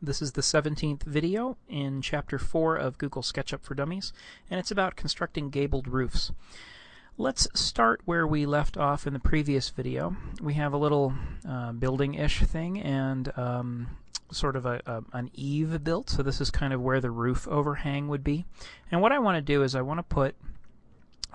This is the 17th video in Chapter 4 of Google SketchUp for Dummies, and it's about constructing gabled roofs. Let's start where we left off in the previous video. We have a little uh, building-ish thing and um, sort of a, a, an eave built, so this is kind of where the roof overhang would be. And what I want to do is I want to put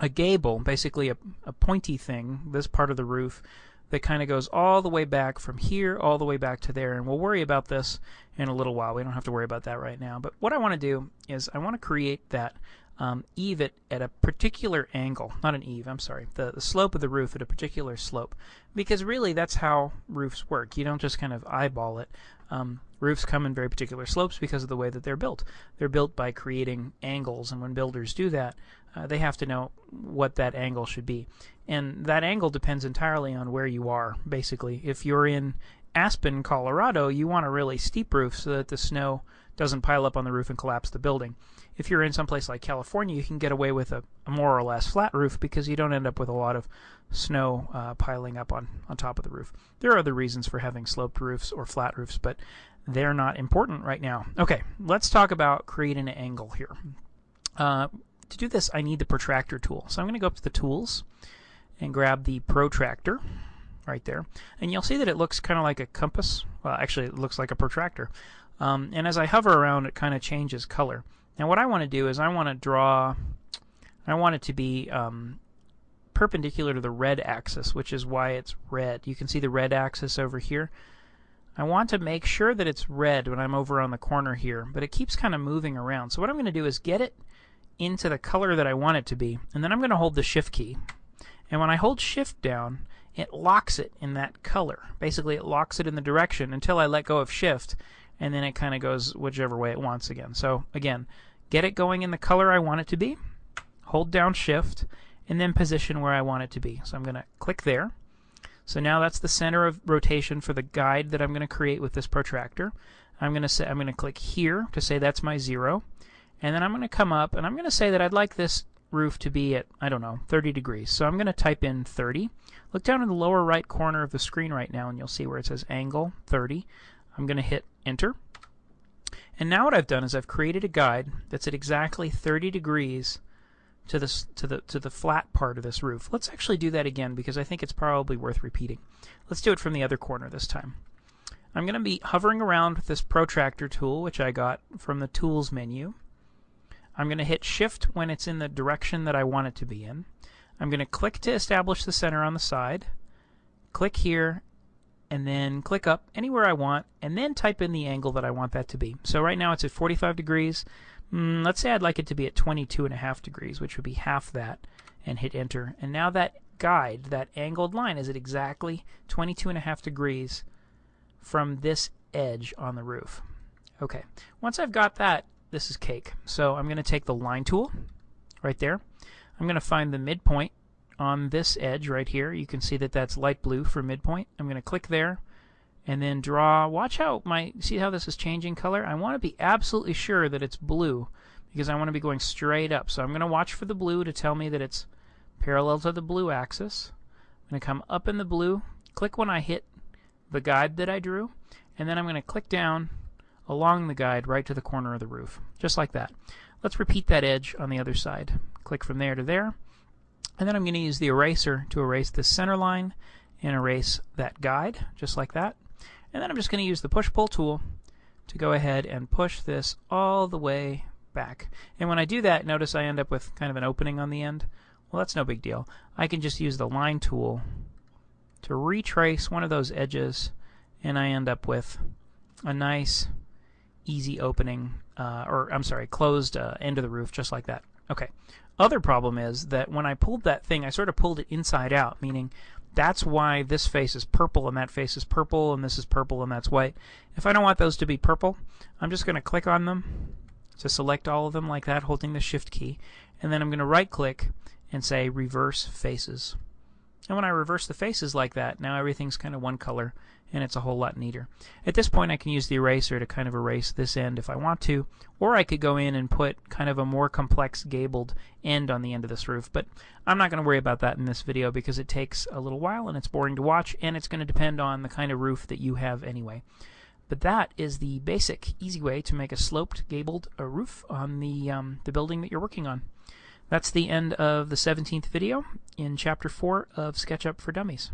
a gable, basically a, a pointy thing, this part of the roof, that kind of goes all the way back from here all the way back to there. And we'll worry about this in a little while. We don't have to worry about that right now. But what I want to do is I want to create that um, eave it at a particular angle. Not an eave, I'm sorry. The, the slope of the roof at a particular slope. Because really that's how roofs work. You don't just kind of eyeball it. Um, roofs come in very particular slopes because of the way that they're built. They're built by creating angles, and when builders do that, uh, they have to know what that angle should be. And that angle depends entirely on where you are, basically. If you're in Aspen, Colorado, you want a really steep roof so that the snow doesn't pile up on the roof and collapse the building. If you're in some place like California, you can get away with a, a, more or less flat roof because you don't end up with a lot of snow uh, piling up on, on top of the roof. There are other reasons for having sloped roofs or flat roofs, but they're not important right now. Okay, let's talk about creating an angle here. Uh, to do this, I need the protractor tool. So I'm going to go up to the tools and grab the protractor right there. And you'll see that it looks kind of like a compass. Well, actually, it looks like a protractor. Um, and as I hover around, it kind of changes color. Now, what I want to do is I want to draw, I want it to be um, perpendicular to the red axis, which is why it's red. You can see the red axis over here. I want to make sure that it's red when I'm over on the corner here, but it keeps kind of moving around. So what I'm going to do is get it into the color that I want it to be, and then I'm going to hold the shift key. And when I hold shift down, it locks it in that color. Basically, it locks it in the direction until I let go of shift, and then it kind of goes whichever way it wants again. So again, get it going in the color I want it to be, hold down shift, and then position where I want it to be. So I'm going to click there. So now that's the center of rotation for the guide that I'm going to create with this protractor. I'm going to say I'm going to click here to say that's my zero. And then I'm going to come up and I'm going to say that I'd like this roof to be at, I don't know, 30 degrees. So I'm going to type in 30. Look down in the lower right corner of the screen right now and you'll see where it says angle 30. I'm going to hit enter. And now what I've done is I've created a guide that's at exactly 30 degrees to this to the to the flat part of this roof. Let's actually do that again because I think it's probably worth repeating. Let's do it from the other corner this time. I'm going to be hovering around with this protractor tool which I got from the tools menu I'm going to hit shift when it's in the direction that I want it to be in. I'm going to click to establish the center on the side, click here, and then click up anywhere I want, and then type in the angle that I want that to be. So right now it's at 45 degrees. Mm, let's say I'd like it to be at 22 and a half degrees, which would be half that, and hit enter. And now that guide, that angled line, is at exactly 22 and a half degrees from this edge on the roof. Okay, once I've got that this is cake. So I'm going to take the line tool right there. I'm going to find the midpoint on this edge right here. You can see that that's light blue for midpoint. I'm going to click there and then draw. Watch how my, see how this is changing color? I want to be absolutely sure that it's blue because I want to be going straight up. So I'm going to watch for the blue to tell me that it's parallel to the blue axis. I'm going to come up in the blue, click when I hit the guide that I drew, and then I'm going to click down along the guide right to the corner of the roof, just like that. Let's repeat that edge on the other side. Click from there to there, and then I'm going to use the eraser to erase the center line and erase that guide, just like that. And then I'm just going to use the push-pull tool to go ahead and push this all the way back. And when I do that, notice I end up with kind of an opening on the end. Well, that's no big deal. I can just use the line tool to retrace one of those edges, and I end up with a nice easy opening, uh, or I'm sorry, closed uh, end of the roof, just like that. Okay. Other problem is that when I pulled that thing, I sort of pulled it inside out, meaning that's why this face is purple and that face is purple and this is purple and that's white. If I don't want those to be purple, I'm just going to click on them to select all of them like that, holding the shift key, and then I'm going to right click and say reverse faces. And when I reverse the faces like that, now everything's kind of one color and it's a whole lot neater. At this point I can use the eraser to kind of erase this end if I want to, or I could go in and put kind of a more complex gabled end on the end of this roof, but I'm not going to worry about that in this video because it takes a little while and it's boring to watch and it's going to depend on the kind of roof that you have anyway. But that is the basic, easy way to make a sloped, gabled uh, roof on the, um, the building that you're working on. That's the end of the 17th video in Chapter 4 of SketchUp for Dummies.